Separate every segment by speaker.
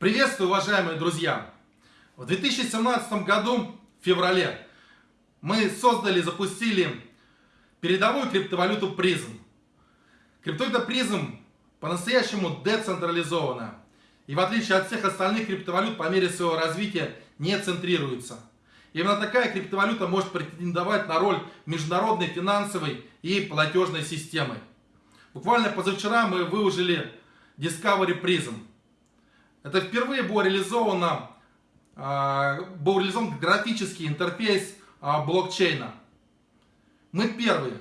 Speaker 1: Приветствую, уважаемые друзья! В 2017 году, в феврале, мы создали, запустили передовую криптовалюту призм. Криптовалюта призм по-настоящему децентрализована. И в отличие от всех остальных криптовалют, по мере своего развития не центрируется. Именно такая криптовалюта может претендовать на роль международной финансовой и платежной системы. Буквально позавчера мы выложили Discovery Prism. Это впервые было реализовано, а, был реализован графический интерфейс а, блокчейна. Мы первые.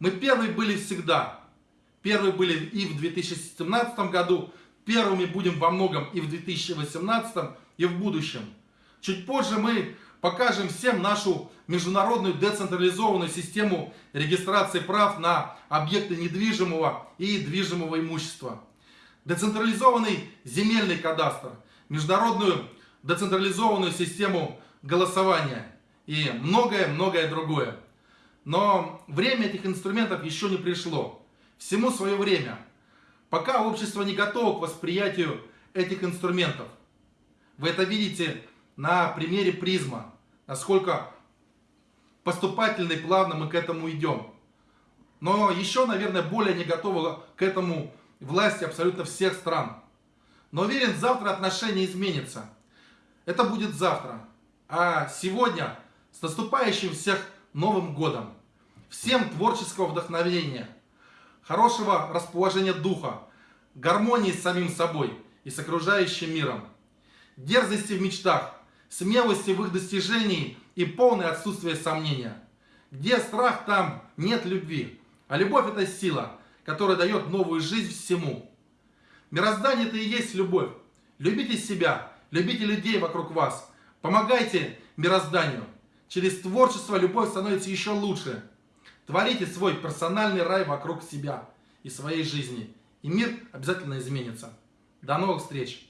Speaker 1: Мы первые были всегда. Первые были и в 2017 году, первыми будем во многом и в 2018, и в будущем. Чуть позже мы покажем всем нашу международную децентрализованную систему регистрации прав на объекты недвижимого и движимого имущества децентрализованный земельный кадастр, международную децентрализованную систему голосования и многое-многое другое. Но время этих инструментов еще не пришло. Всему свое время. Пока общество не готово к восприятию этих инструментов. Вы это видите на примере призма, насколько поступательно и плавно мы к этому идем. Но еще, наверное, более не готовы к этому власти абсолютно всех стран. Но уверен, завтра отношения изменятся. Это будет завтра. А сегодня с наступающим всех Новым Годом. Всем творческого вдохновения, хорошего расположения духа, гармонии с самим собой и с окружающим миром, дерзости в мечтах, смелости в их достижении и полное отсутствие сомнения. Где страх, там нет любви. А любовь это сила, которая дает новую жизнь всему. Мироздание это и есть любовь. Любите себя, любите людей вокруг вас. Помогайте мирозданию. Через творчество любовь становится еще лучше. Творите свой персональный рай вокруг себя и своей жизни. И мир обязательно изменится. До новых встреч!